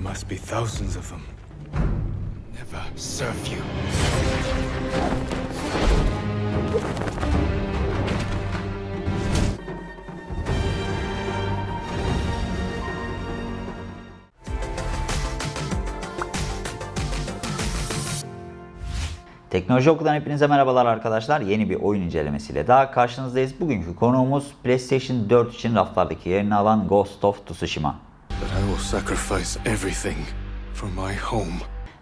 There must be thousands of them. Never serve you. Teknoloji Oku'dan hepinize merhabalar arkadaşlar. Yeni bir oyun incelemesiyle daha karşınızdayız. Bugünkü konuğumuz PlayStation 4 için raflardaki yerini alan Ghost of Tsushima.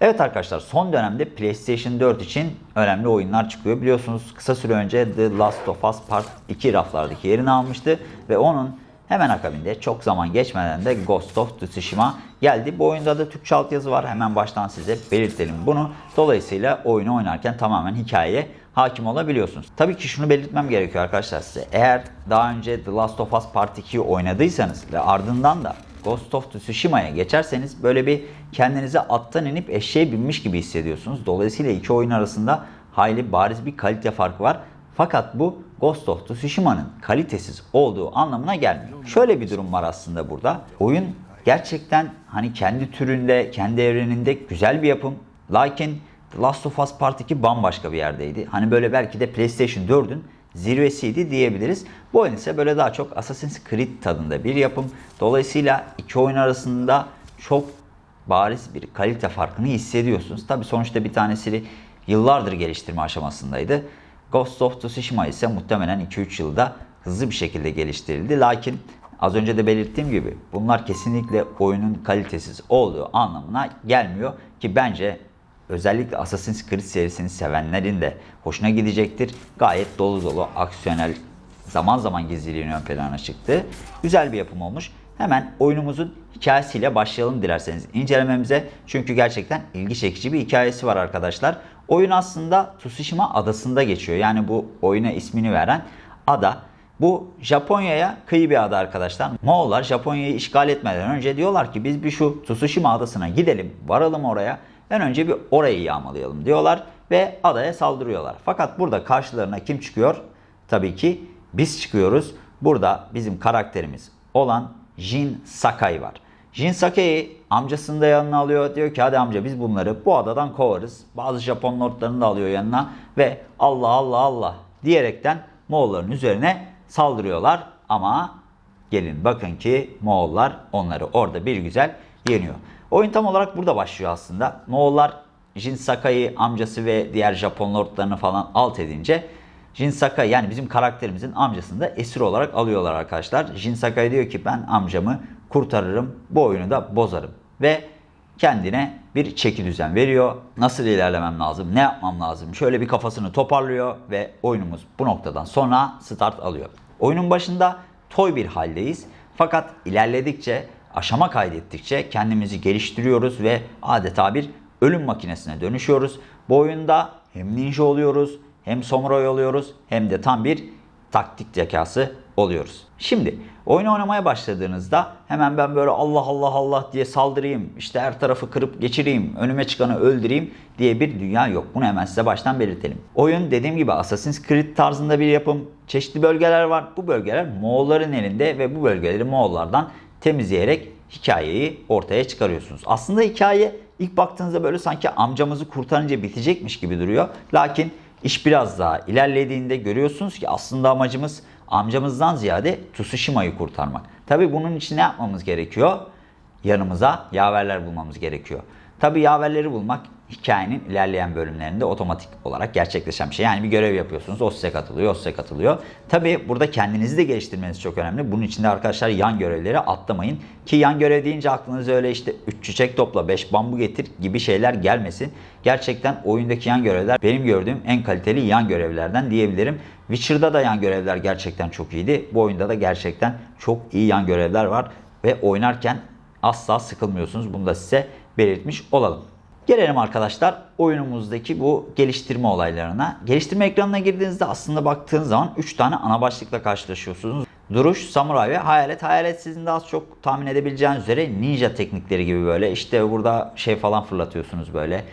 Evet arkadaşlar son dönemde PlayStation 4 için önemli oyunlar çıkıyor. Biliyorsunuz kısa süre önce The Last of Us Part 2 raflardaki yerini almıştı ve onun hemen akabinde çok zaman geçmeden de Ghost of Tsushima geldi. Bu oyunda da Türkçe altyazı var. Hemen baştan size belirtelim bunu. Dolayısıyla oyunu oynarken tamamen hikayeye hakim olabiliyorsunuz. Tabii ki şunu belirtmem gerekiyor arkadaşlar size. Eğer daha önce The Last of Us Part 2'yi oynadıysanız ve ardından da Ghost of Tsushima'ya geçerseniz böyle bir kendinize attan inip eşeğe binmiş gibi hissediyorsunuz. Dolayısıyla iki oyun arasında hayli bariz bir kalite farkı var. Fakat bu Ghost of Tsushima'nın kalitesiz olduğu anlamına gelmiyor. Şöyle bir durum var aslında burada. Oyun gerçekten hani kendi türünde, kendi evreninde güzel bir yapım. Lakin Last of Us Part 2 bambaşka bir yerdeydi. Hani böyle belki de PlayStation 4'ün zirvesiydi diyebiliriz. Bu oyun ise böyle daha çok Assassin's Creed tadında bir yapım. Dolayısıyla iki oyun arasında çok bariz bir kalite farkını hissediyorsunuz. Tabi sonuçta bir tanesi yıllardır geliştirme aşamasındaydı. Ghost of Tsushima ise muhtemelen 2-3 yılda hızlı bir şekilde geliştirildi. Lakin az önce de belirttiğim gibi bunlar kesinlikle oyunun kalitesiz olduğu anlamına gelmiyor. Ki bence özellikle Assassin's Creed serisini sevenlerin de hoşuna gidecektir. Gayet dolu dolu aksiyonel zaman zaman gizliliğin ön plana çıktı. Güzel bir yapım olmuş. Hemen oyunumuzun hikayesiyle başlayalım dilerseniz incelememize. Çünkü gerçekten ilgi çekici bir hikayesi var arkadaşlar. Oyun aslında Tsushima adasında geçiyor. Yani bu oyuna ismini veren ada. Bu Japonya'ya kıyı bir ada arkadaşlar. Moğollar Japonya'yı işgal etmeden önce diyorlar ki biz bir şu Tsushima adasına gidelim, varalım oraya. En önce bir orayı yağmalayalım diyorlar ve adaya saldırıyorlar. Fakat burada karşılarına kim çıkıyor? Tabii ki biz çıkıyoruz. Burada bizim karakterimiz olan Jin Sakai var. Jin Sakai'yi amcasını da yanına alıyor. Diyor ki hadi amca biz bunları bu adadan kovarız. Bazı Japon lordlarını da alıyor yanına ve Allah Allah Allah diyerekten Moğolların üzerine saldırıyorlar. Ama gelin bakın ki Moğollar onları orada bir güzel yeniyor. Oyun tam olarak burada başlıyor aslında. Moğollar Jin Sakai amcası ve diğer Japon lordlarını falan alt edince Jin Sakai yani bizim karakterimizin amcasını da esir olarak alıyorlar arkadaşlar. Jin Sakai diyor ki ben amcamı kurtarırım bu oyunu da bozarım. Ve kendine bir çeki düzen veriyor. Nasıl ilerlemem lazım, ne yapmam lazım şöyle bir kafasını toparlıyor ve oyunumuz bu noktadan sonra start alıyor. Oyunun başında toy bir haldeyiz. Fakat ilerledikçe, aşama kaydettikçe kendimizi geliştiriyoruz ve adeta bir ölüm makinesine dönüşüyoruz. Bu oyunda hem ninja oluyoruz, hem samuray oluyoruz, hem de tam bir taktik zekası oluyoruz. Şimdi oyunu oynamaya başladığınızda hemen ben böyle Allah Allah Allah diye saldırayım, işte her tarafı kırıp geçireyim, önüme çıkanı öldüreyim diye bir dünya yok. Bunu hemen size baştan belirtelim. Oyun dediğim gibi Assassin's Creed tarzında bir yapım. Çeşitli bölgeler var. Bu bölgeler Moğolların elinde ve bu bölgeleri Moğollardan temizleyerek hikayeyi ortaya çıkarıyorsunuz. Aslında hikaye ilk baktığınızda böyle sanki amcamızı kurtarınca bitecekmiş gibi duruyor. Lakin iş biraz daha ilerlediğinde görüyorsunuz ki aslında amacımız amcamızdan ziyade Tsushima'yı kurtarmak. Tabi bunun için ne yapmamız gerekiyor? Yanımıza yaverler bulmamız gerekiyor. Tabi yaverleri bulmak hikayenin ilerleyen bölümlerinde otomatik olarak gerçekleşen bir şey. Yani bir görev yapıyorsunuz, o size katılıyor, o size katılıyor. Tabi burada kendinizi de geliştirmeniz çok önemli. Bunun için de arkadaşlar yan görevleri atlamayın. Ki yan görev deyince aklınıza öyle işte 3 çiçek topla, 5 bambu getir gibi şeyler gelmesin. Gerçekten oyundaki yan görevler benim gördüğüm en kaliteli yan görevlerden diyebilirim. Witcher'da da yan görevler gerçekten çok iyiydi. Bu oyunda da gerçekten çok iyi yan görevler var. Ve oynarken asla sıkılmıyorsunuz. Bunu da size belirtmiş olalım. Gelelim arkadaşlar oyunumuzdaki bu geliştirme olaylarına. Geliştirme ekranına girdiğinizde aslında baktığınız zaman 3 tane ana başlıkla karşılaşıyorsunuz. Duruş, samuray ve hayalet. Hayalet sizin de az çok tahmin edebileceğiniz üzere ninja teknikleri gibi böyle. İşte burada şey falan fırlatıyorsunuz böyle.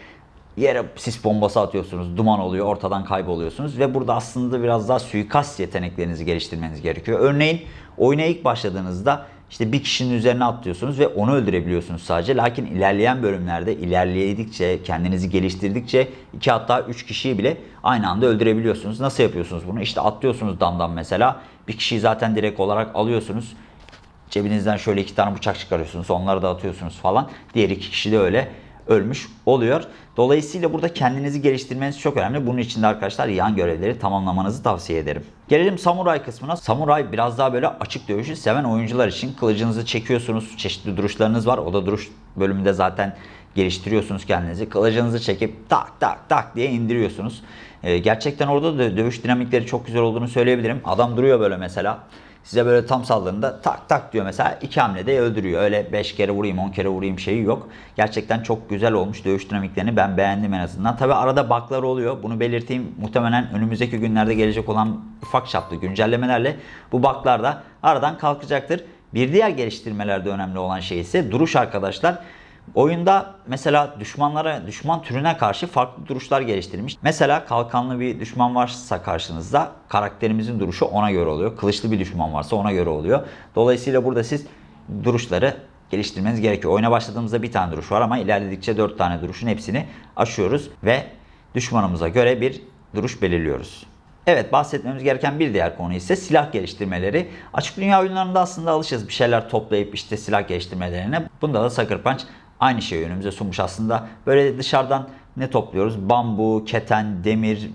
Yere sis bombası atıyorsunuz, duman oluyor, ortadan kayboluyorsunuz. Ve burada aslında biraz daha suikast yeteneklerinizi geliştirmeniz gerekiyor. Örneğin oyuna ilk başladığınızda işte bir kişinin üzerine atlıyorsunuz ve onu öldürebiliyorsunuz sadece. Lakin ilerleyen bölümlerde ilerledikçe, kendinizi geliştirdikçe iki hatta üç kişiyi bile aynı anda öldürebiliyorsunuz. Nasıl yapıyorsunuz bunu? İşte atlıyorsunuz damdan mesela. Bir kişiyi zaten direkt olarak alıyorsunuz. Cebinizden şöyle iki tane bıçak çıkarıyorsunuz. Onları da atıyorsunuz falan. Diğer iki kişi de öyle ölmüş oluyor. Dolayısıyla burada kendinizi geliştirmeniz çok önemli. Bunun için de arkadaşlar yan görevleri tamamlamanızı tavsiye ederim. Gelelim samuray kısmına. Samuray biraz daha böyle açık dövüşü seven oyuncular için kılıcınızı çekiyorsunuz. Çeşitli duruşlarınız var. O da duruş bölümünde zaten geliştiriyorsunuz kendinizi. Kılıcınızı çekip tak tak tak diye indiriyorsunuz. Ee, gerçekten orada da dövüş dinamikleri çok güzel olduğunu söyleyebilirim. Adam duruyor böyle mesela. Size böyle tam saldırında tak tak diyor mesela iki hamlede öldürüyor. Öyle 5 kere vurayım 10 kere vurayım şeyi yok. Gerçekten çok güzel olmuş dövüş dinamiklerini ben beğendim en azından. Tabi arada baklar oluyor. Bunu belirteyim. Muhtemelen önümüzdeki günlerde gelecek olan ufak çaplı güncellemelerle bu baklar da aradan kalkacaktır. Bir diğer geliştirmelerde önemli olan şey ise duruş arkadaşlar. Oyunda mesela düşmanlara, düşman türüne karşı farklı duruşlar geliştirilmiş. Mesela kalkanlı bir düşman varsa karşınızda karakterimizin duruşu ona göre oluyor. Kılıçlı bir düşman varsa ona göre oluyor. Dolayısıyla burada siz duruşları geliştirmeniz gerekiyor. Oyuna başladığımızda bir tane duruş var ama ilerledikçe dört tane duruşun hepsini aşıyoruz ve düşmanımıza göre bir duruş belirliyoruz. Evet bahsetmemiz gereken bir diğer konu ise silah geliştirmeleri. Açık dünya oyunlarında aslında alışırız bir şeyler toplayıp işte silah geliştirmelerine. Bunda da Sucker Punch aynı şeyi önümüze sunmuş aslında. Böyle dışarıdan ne topluyoruz? Bambu, keten, demir,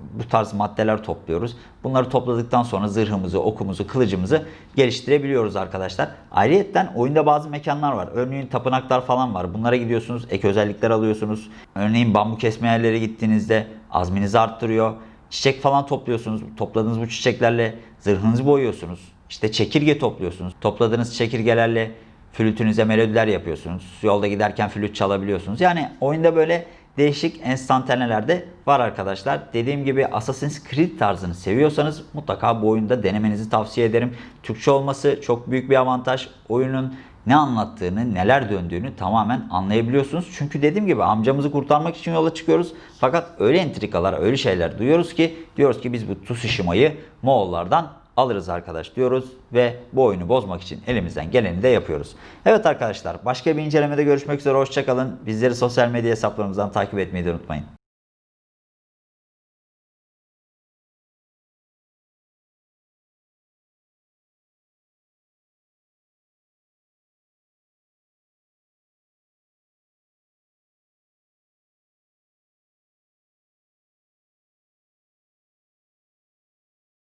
bu tarz maddeler topluyoruz. Bunları topladıktan sonra zırhımızı, okumuzu, kılıcımızı geliştirebiliyoruz arkadaşlar. Ayrıyeten oyunda bazı mekanlar var. Örneğin tapınaklar falan var. Bunlara gidiyorsunuz, ek özellikler alıyorsunuz. Örneğin bambu kesme yerlere gittiğinizde azminizi arttırıyor. Çiçek falan topluyorsunuz. Topladığınız bu çiçeklerle zırhınızı boyuyorsunuz. İşte çekirge topluyorsunuz. Topladığınız çekirgelerle flütünüze melodiler yapıyorsunuz. Yolda giderken flüt çalabiliyorsunuz. Yani oyunda böyle değişik enstantaneler de var arkadaşlar. Dediğim gibi Assassin's Creed tarzını seviyorsanız mutlaka bu oyunda denemenizi tavsiye ederim. Türkçe olması çok büyük bir avantaj. Oyunun ne anlattığını, neler döndüğünü tamamen anlayabiliyorsunuz. Çünkü dediğim gibi amcamızı kurtarmak için yola çıkıyoruz. Fakat öyle entrikalar, öyle şeyler duyuyoruz ki diyoruz ki biz bu Tsushima'yı Moğollardan alırız arkadaş diyoruz ve bu oyunu bozmak için elimizden geleni de yapıyoruz. Evet arkadaşlar başka bir incelemede görüşmek üzere hoşçakalın. Bizleri sosyal medya hesaplarımızdan takip etmeyi de unutmayın.